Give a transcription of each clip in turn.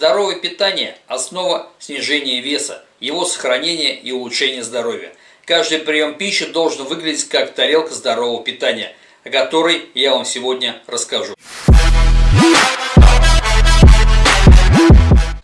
Здоровое питание – основа снижения веса, его сохранения и улучшения здоровья. Каждый прием пищи должен выглядеть как тарелка здорового питания, о которой я вам сегодня расскажу.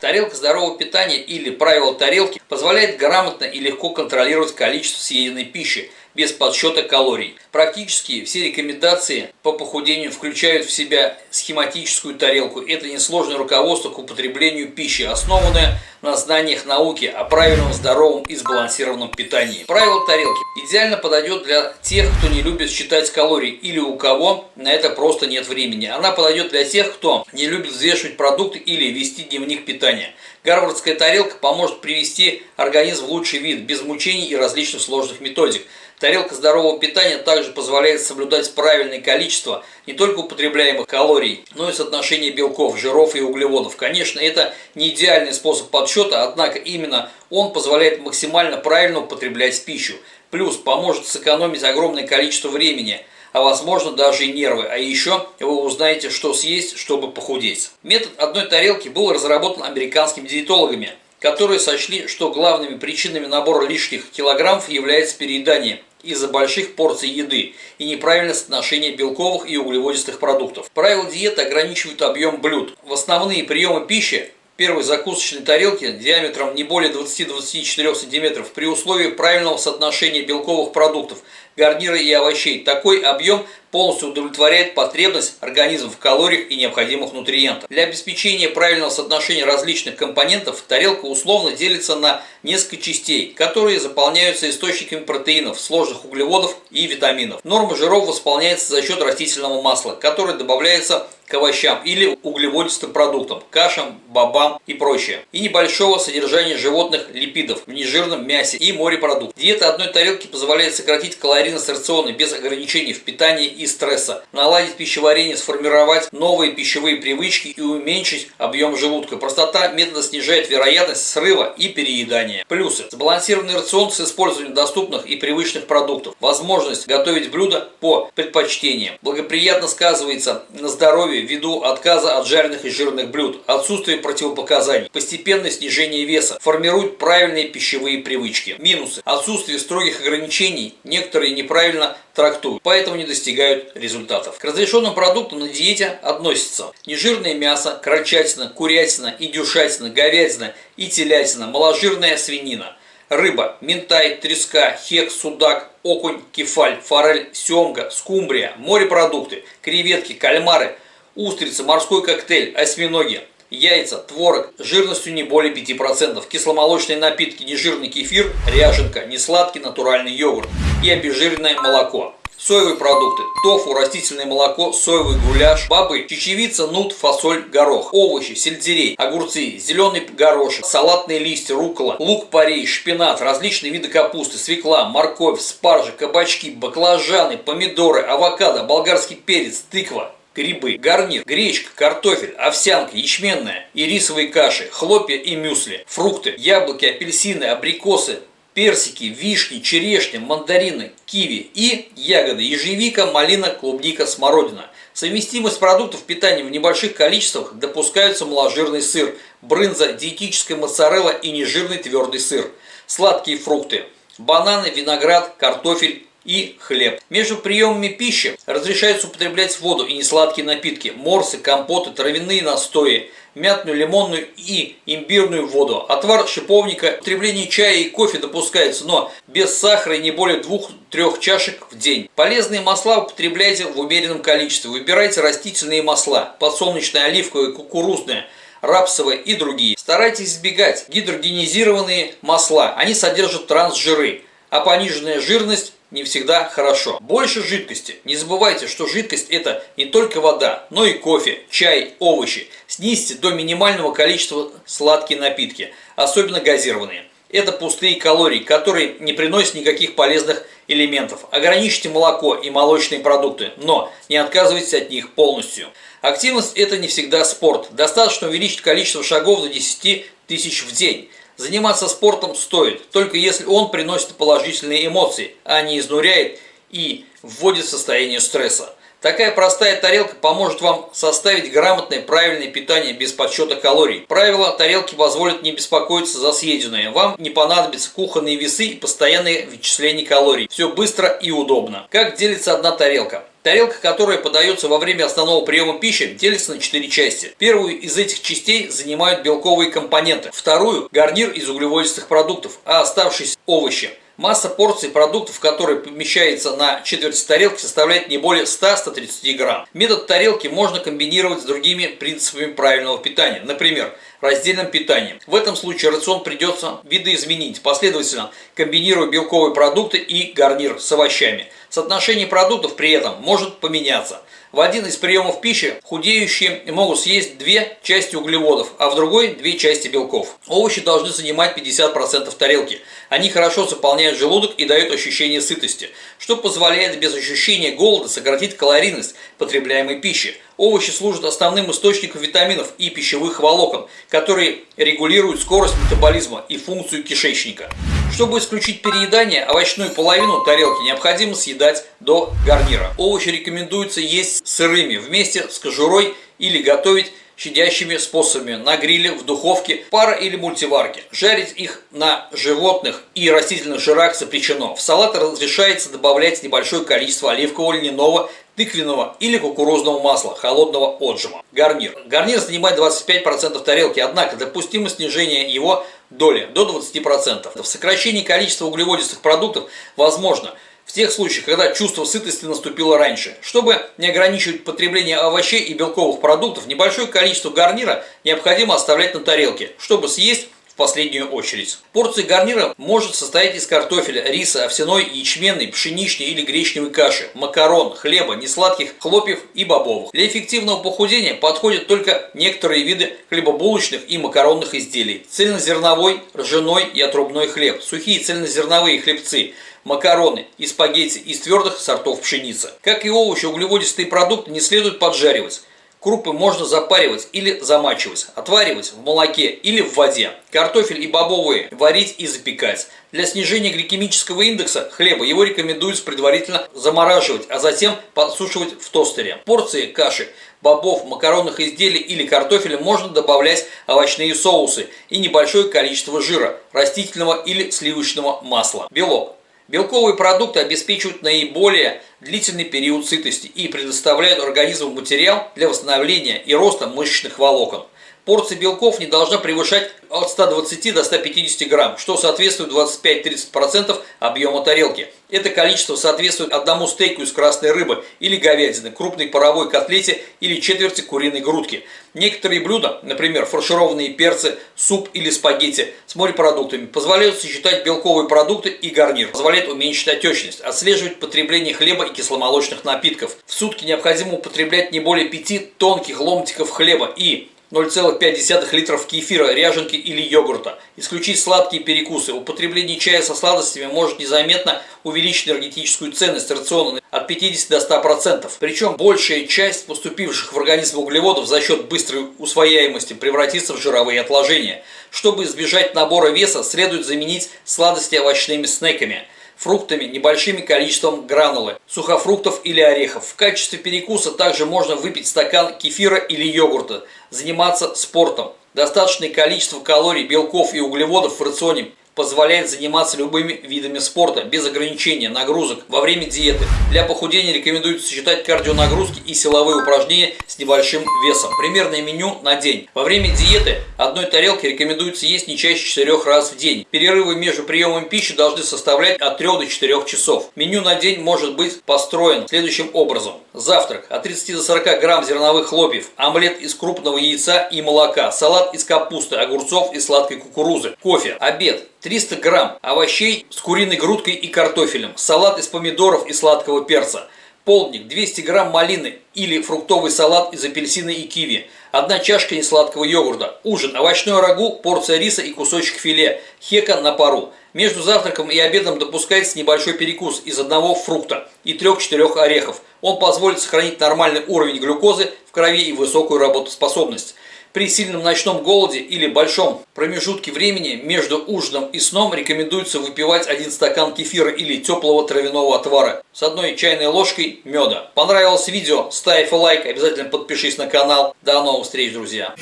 Тарелка здорового питания или правило тарелки позволяет грамотно и легко контролировать количество съеденной пищи без подсчета калорий. Практически все рекомендации по похудению включают в себя схематическую тарелку. Это несложное руководство к употреблению пищи, основанное на знаниях науки о правильном, здоровом и сбалансированном питании. Правило тарелки идеально подойдет для тех, кто не любит считать калории или у кого на это просто нет времени. Она подойдет для тех, кто не любит взвешивать продукты или вести дневник питания. Гарвардская тарелка поможет привести организм в лучший вид, без мучений и различных сложных методик. Тарелка здорового питания также позволяет соблюдать правильное количество не только употребляемых калорий, но и соотношение белков, жиров и углеводов. Конечно, это не идеальный способ подсчета, однако именно он позволяет максимально правильно употреблять пищу. Плюс поможет сэкономить огромное количество времени – а возможно даже и нервы. А еще вы узнаете, что съесть, чтобы похудеть. Метод одной тарелки был разработан американскими диетологами – которые сочли, что главными причинами набора лишних килограммов является переедание из-за больших порций еды и неправильное соотношение белковых и углеводистых продуктов. Правила диеты ограничивают объем блюд. В основные приемы пищи первой закусочной тарелки диаметром не более 20-24 см при условии правильного соотношения белковых продуктов, гарнира и овощей. Такой объем полностью удовлетворяет потребность организма в калориях и необходимых нутриентах. Для обеспечения правильного соотношения различных компонентов тарелка условно делится на несколько частей, которые заполняются источниками протеинов, сложных углеводов и витаминов. Норма жиров восполняется за счет растительного масла, которое добавляется к овощам или углеводистым продуктам, кашам, бобам и прочее. И небольшого содержания животных липидов в нежирном мясе и морепродуктах. Диета одной тарелки позволяет сократить калорийность рациона без ограничений в питании и стресса, наладить пищеварение, сформировать новые пищевые привычки и уменьшить объем желудка. Простота метода снижает вероятность срыва и переедания. Плюсы. Сбалансированный рацион с использованием доступных и привычных продуктов. Возможность готовить блюда по предпочтениям. Благоприятно сказывается на здоровье ввиду отказа от жареных и жирных блюд, отсутствие противопоказаний, постепенное снижение веса, формирует правильные пищевые привычки. Минусы. Отсутствие строгих ограничений, некоторые неправильно трактуют, поэтому не достигают результатов. К разрешенным продуктам на диете относятся нежирное мясо, крольчатина, курятина, индюшатина, говядина и телятина, маложирная свинина, рыба, минтай, треска, хек, судак, окунь, кефаль, форель, семга, скумбрия, морепродукты, креветки, кальмары, устрицы, морской коктейль, осьминоги, яйца, творог жирностью не более 5%, кисломолочные напитки, нежирный кефир, ряженка, несладкий натуральный йогурт и обезжиренное молоко. Соевые продукты, тофу, растительное молоко, соевый гуляш, бобы, чечевица, нут, фасоль, горох, овощи, сельдерей, огурцы, зеленый горошек, салатные листья, рукола, лук-порей, шпинат, различные виды капусты, свекла, морковь, спаржа, кабачки, баклажаны, помидоры, авокадо, болгарский перец, тыква, грибы, гарнир, гречка, картофель, овсянка, ячменная и рисовые каши, хлопья и мюсли, фрукты, яблоки, апельсины, абрикосы, персики, вишни, черешня, мандарины, киви и ягоды, ежевика, малина, клубника, смородина. Совместимость продуктов питания в небольших количествах допускаются маложирный сыр, брынза, диетическая моцарелла и нежирный твердый сыр, сладкие фрукты, бананы, виноград, картофель, и хлеб. Между приемами пищи разрешается употреблять воду и несладкие напитки, морсы, компоты, травяные настои, мятную, лимонную и имбирную воду. Отвар шиповника, употребление чая и кофе допускается, но без сахара и не более 2-3 чашек в день. Полезные масла употребляйте в умеренном количестве. Выбирайте растительные масла, подсолнечное, оливковое, кукурузное, рапсовые и другие. Старайтесь избегать гидрогенизированные масла, они содержат трансжиры, а пониженная жирность не всегда хорошо. Больше жидкости. Не забывайте, что жидкость это не только вода, но и кофе, чай, овощи. Снизьте до минимального количества сладкие напитки, особенно газированные. Это пустые калории, которые не приносят никаких полезных элементов. Ограничьте молоко и молочные продукты, но не отказывайтесь от них полностью. Активность это не всегда спорт. Достаточно увеличить количество шагов до 10 тысяч в день. Заниматься спортом стоит, только если он приносит положительные эмоции, а не изнуряет и вводит в состояние стресса. Такая простая тарелка поможет вам составить грамотное правильное питание без подсчета калорий. Правила тарелки позволят не беспокоиться за съеденное. Вам не понадобятся кухонные весы и постоянные вычисления калорий. Все быстро и удобно. Как делится одна тарелка? Тарелка, которая подается во время основного приема пищи, делится на 4 части. Первую из этих частей занимают белковые компоненты, вторую – гарнир из углеводистых продуктов, а оставшиеся – овощи. Масса порций продуктов, которые помещается на четверть тарелки, составляет не более 100-130 грамм. Метод тарелки можно комбинировать с другими принципами правильного питания. Например, раздельным питанием. В этом случае рацион придется видоизменить, последовательно комбинируя белковые продукты и гарнир с овощами. Соотношение продуктов при этом может поменяться. В один из приемов пищи худеющие могут съесть две части углеводов, а в другой две части белков. Овощи должны занимать 50% тарелки. Они хорошо заполняют желудок и дают ощущение сытости, что позволяет без ощущения голода сократить калорийность потребляемой пищи. Овощи служат основным источником витаминов и пищевых волокон, которые регулируют скорость метаболизма и функцию кишечника. Чтобы исключить переедание, овощную половину тарелки необходимо съедать до гарнира. Овощи рекомендуется есть сырыми вместе с кожурой или готовить щадящими способами на гриле, в духовке, пара или мультиварке. Жарить их на животных и растительных жирах запрещено. В салат разрешается добавлять небольшое количество оливкового, льняного, тыквенного или кукурузного масла холодного отжима. Гарнир. Гарнир занимает 25% тарелки, однако допустимо снижение его доли до 20%. В сокращении количества углеводистых продуктов возможно – в тех случаях, когда чувство сытости наступило раньше. Чтобы не ограничивать потребление овощей и белковых продуктов, небольшое количество гарнира необходимо оставлять на тарелке, чтобы съесть последнюю очередь. Порция гарнира может состоять из картофеля, риса, овсяной, ячменной, пшеничной или гречневой каши, макарон, хлеба, несладких хлопьев и бобовых. Для эффективного похудения подходят только некоторые виды хлебобулочных и макаронных изделий. Цельнозерновой, ржаной и отрубной хлеб, сухие цельнозерновые хлебцы – макароны и спагетти из твердых сортов пшеницы. Как и овощи, углеводистые продукты не следует поджаривать. Крупы можно запаривать или замачивать, отваривать в молоке или в воде. Картофель и бобовые варить и запекать. Для снижения гликемического индекса хлеба его рекомендуется предварительно замораживать, а затем подсушивать в тостере. Порции каши, бобов, макаронных изделий или картофеля можно добавлять овощные соусы и небольшое количество жира, растительного или сливочного масла. Белок. Белковые продукты обеспечивают наиболее длительный период сытости и предоставляют организму материал для восстановления и роста мышечных волокон. Порция белков не должна превышать от 120 до 150 грамм, что соответствует 25-30% объема тарелки. Это количество соответствует одному стейку из красной рыбы или говядины, крупной паровой котлете или четверти куриной грудки. Некоторые блюда, например, фаршированные перцы, суп или спагетти с морепродуктами, позволяют сочетать белковые продукты и гарнир, позволяет уменьшить отечность, отслеживать потребление хлеба и кисломолочных напитков. В сутки необходимо употреблять не более 5 тонких ломтиков хлеба и 0,5 литров кефира, ряженки или йогурта. Исключить сладкие перекусы. Употребление чая со сладостями может незаметно увеличить энергетическую ценность рациона от 50 до 100%. Причем большая часть поступивших в организм углеводов за счет быстрой усвояемости превратится в жировые отложения. Чтобы избежать набора веса, следует заменить сладости овощными снеками – фруктами, небольшим количеством гранулы, сухофруктов или орехов. В качестве перекуса также можно выпить стакан кефира или йогурта, заниматься спортом. Достаточное количество калорий, белков и углеводов в рационе позволяет заниматься любыми видами спорта без ограничения нагрузок во время диеты. Для похудения рекомендуется сочетать кардионагрузки и силовые упражнения с небольшим весом. Примерное меню на день. Во время диеты одной тарелки рекомендуется есть не чаще 4 раз в день. Перерывы между приемом пищи должны составлять от 3 до 4 часов. Меню на день может быть построен следующим образом. Завтрак от 30 до 40 грамм зерновых хлопьев, омлет из крупного яйца и молока, салат из капусты, огурцов и сладкой кукурузы, кофе. Обед 300 грамм овощей с куриной грудкой и картофелем, салат из помидоров и сладкого перца, полдник 200 грамм малины или фруктовый салат из апельсина и киви, одна чашка несладкого йогурта, ужин, овощной рагу, порция риса и кусочек филе, хека на пару. Между завтраком и обедом допускается небольшой перекус из одного фрукта и трех-четырех орехов. Он позволит сохранить нормальный уровень глюкозы в крови и высокую работоспособность. При сильном ночном голоде или большом промежутке времени между ужином и сном рекомендуется выпивать один стакан кефира или теплого травяного отвара с одной чайной ложкой меда. Понравилось видео? Ставь лайк, обязательно подпишись на канал. До новых встреч, друзья!